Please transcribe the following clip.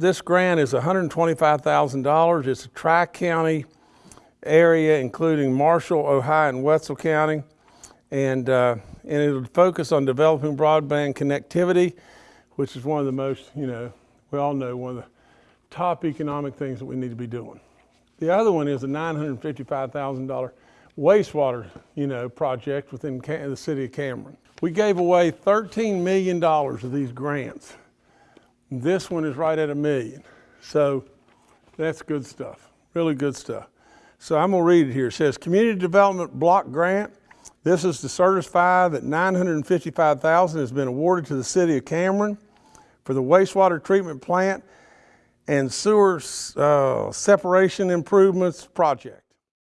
This grant is $125,000. It's a tri-county area, including Marshall, Ohio, and Wetzel County. And, uh, and it'll focus on developing broadband connectivity, which is one of the most, you know, we all know one of the top economic things that we need to be doing. The other one is a $955,000 wastewater, you know, project within the city of Cameron. We gave away $13 million of these grants. This one is right at a million. So that's good stuff, really good stuff. So I'm gonna read it here. It says, Community Development Block Grant. This is to certify that 955,000 has been awarded to the city of Cameron for the wastewater treatment plant and sewer uh, separation improvements project.